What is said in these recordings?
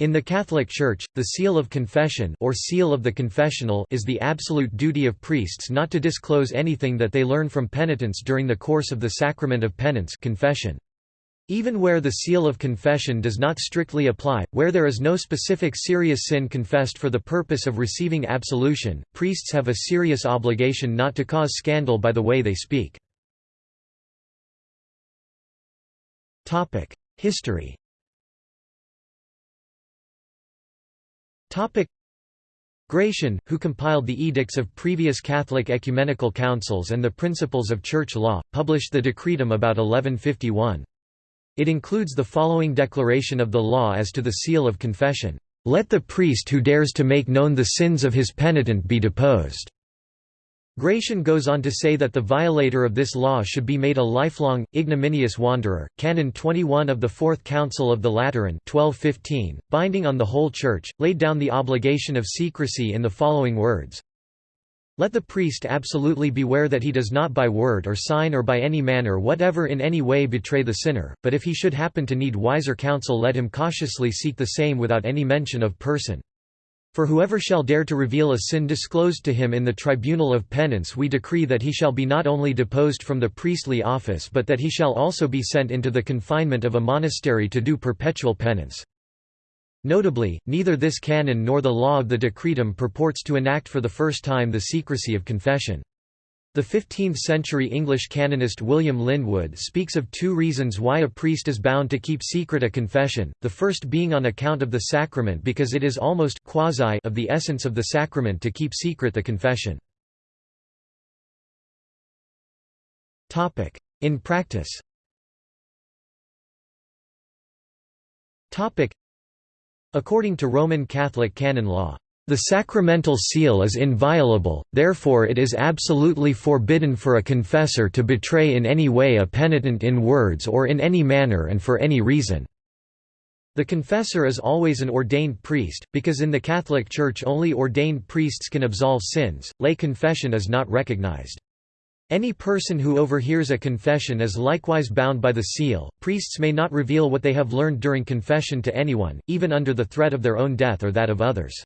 In the Catholic Church, the seal of confession or seal of the confessional is the absolute duty of priests not to disclose anything that they learn from penitents during the course of the sacrament of penance confession. Even where the seal of confession does not strictly apply, where there is no specific serious sin confessed for the purpose of receiving absolution, priests have a serious obligation not to cause scandal by the way they speak. History Gratian, who compiled the edicts of previous Catholic ecumenical councils and the principles of church law, published the Decretum about 1151. It includes the following declaration of the law as to the seal of confession, "...let the priest who dares to make known the sins of his penitent be deposed." Gratian goes on to say that the violator of this law should be made a lifelong, ignominious wanderer. Canon 21 of the Fourth Council of the Lateran 1215, binding on the whole Church, laid down the obligation of secrecy in the following words let the priest absolutely beware that he does not by word or sign or by any manner whatever in any way betray the sinner, but if he should happen to need wiser counsel let him cautiously seek the same without any mention of person. For whoever shall dare to reveal a sin disclosed to him in the tribunal of penance we decree that he shall be not only deposed from the priestly office but that he shall also be sent into the confinement of a monastery to do perpetual penance. Notably, neither this canon nor the law of the Decretum purports to enact for the first time the secrecy of confession. The 15th-century English canonist William Lyndwood speaks of two reasons why a priest is bound to keep secret a confession, the first being on account of the sacrament because it is almost quasi of the essence of the sacrament to keep secret the confession. In practice. According to Roman Catholic canon law, the sacramental seal is inviolable, therefore it is absolutely forbidden for a confessor to betray in any way a penitent in words or in any manner and for any reason. The confessor is always an ordained priest, because in the Catholic Church only ordained priests can absolve sins, lay confession is not recognized. Any person who overhears a confession is likewise bound by the seal. Priests may not reveal what they have learned during confession to anyone, even under the threat of their own death or that of others.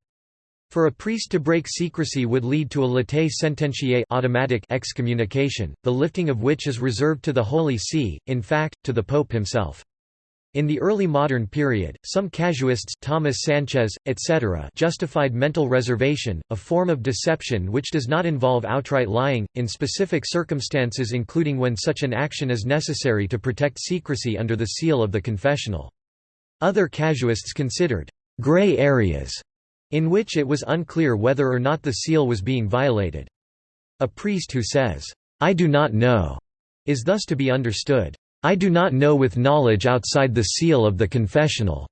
For a priest to break secrecy would lead to a latae sententiae automatic excommunication, the lifting of which is reserved to the Holy See, in fact, to the Pope himself. In the early modern period, some casuists Thomas Sanchez, etc. justified mental reservation, a form of deception which does not involve outright lying, in specific circumstances including when such an action is necessary to protect secrecy under the seal of the confessional. Other casuists considered «gray areas» in which it was unclear whether or not the seal was being violated. A priest who says, "'I do not know' is thus to be understood, I do not know with knowledge outside the seal of the confessional.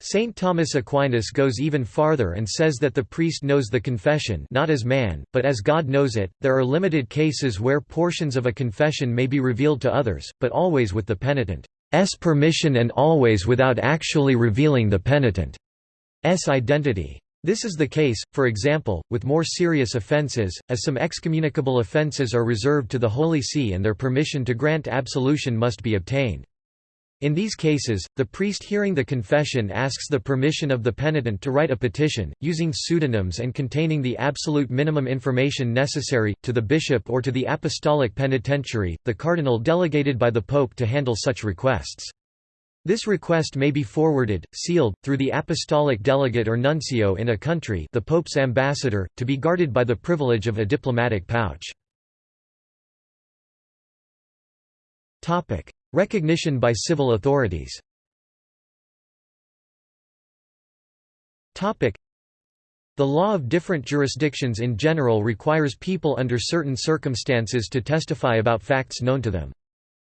Saint Thomas Aquinas goes even farther and says that the priest knows the confession not as man, but as God knows it. There are limited cases where portions of a confession may be revealed to others, but always with the penitent's permission and always without actually revealing the penitent's identity. This is the case, for example, with more serious offences, as some excommunicable offences are reserved to the Holy See and their permission to grant absolution must be obtained. In these cases, the priest hearing the confession asks the permission of the penitent to write a petition, using pseudonyms and containing the absolute minimum information necessary, to the bishop or to the apostolic penitentiary, the cardinal delegated by the pope to handle such requests. This request may be forwarded, sealed, through the apostolic delegate or nuncio in a country the Pope's ambassador, to be guarded by the privilege of a diplomatic pouch. Recognition by civil authorities the law of different jurisdictions in general requires people under certain circumstances to testify about facts known to them.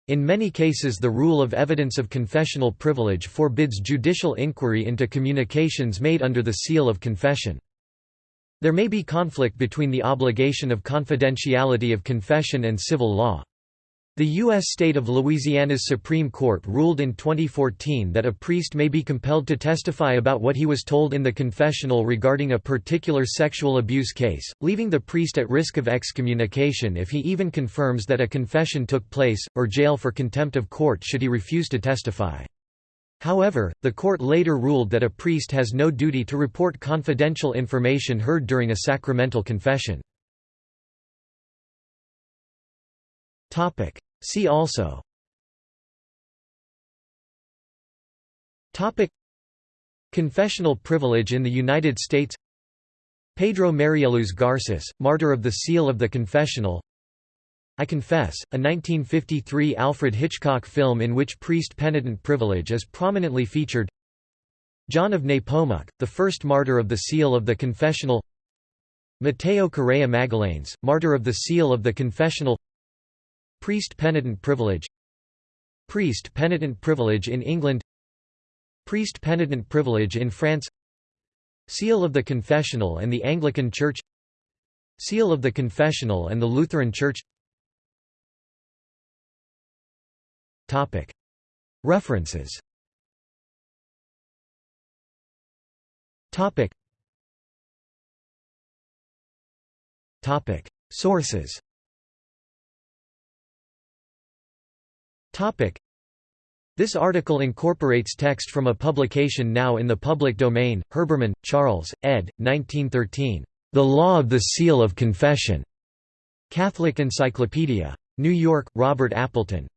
In many cases the rule of evidence of confessional privilege forbids judicial inquiry into communications made under the seal of confession. There may be conflict between the obligation of confidentiality of confession and civil law. The U.S. state of Louisiana's Supreme Court ruled in 2014 that a priest may be compelled to testify about what he was told in the confessional regarding a particular sexual abuse case, leaving the priest at risk of excommunication if he even confirms that a confession took place, or jail for contempt of court should he refuse to testify. However, the court later ruled that a priest has no duty to report confidential information heard during a sacramental confession. See also. Topic. Confessional privilege in the United States. Pedro Marieluz Garces, martyr of the Seal of the Confessional. I Confess, a 1953 Alfred Hitchcock film in which priest penitent privilege is prominently featured. John of Nepomuk, the first martyr of the Seal of the Confessional. Mateo Correa Magallanes, martyr of the Seal of the Confessional Priest penitent privilege Priest penitent privilege in England Priest penitent privilege in France Seal of the Confessional and the Anglican Church Seal of the Confessional and the Lutheran Church. References. Sources this article incorporates text from a publication now in the public domain, Herbermann, Charles, ed. 1913. The Law of the Seal of Confession. Catholic Encyclopedia. New York, Robert Appleton.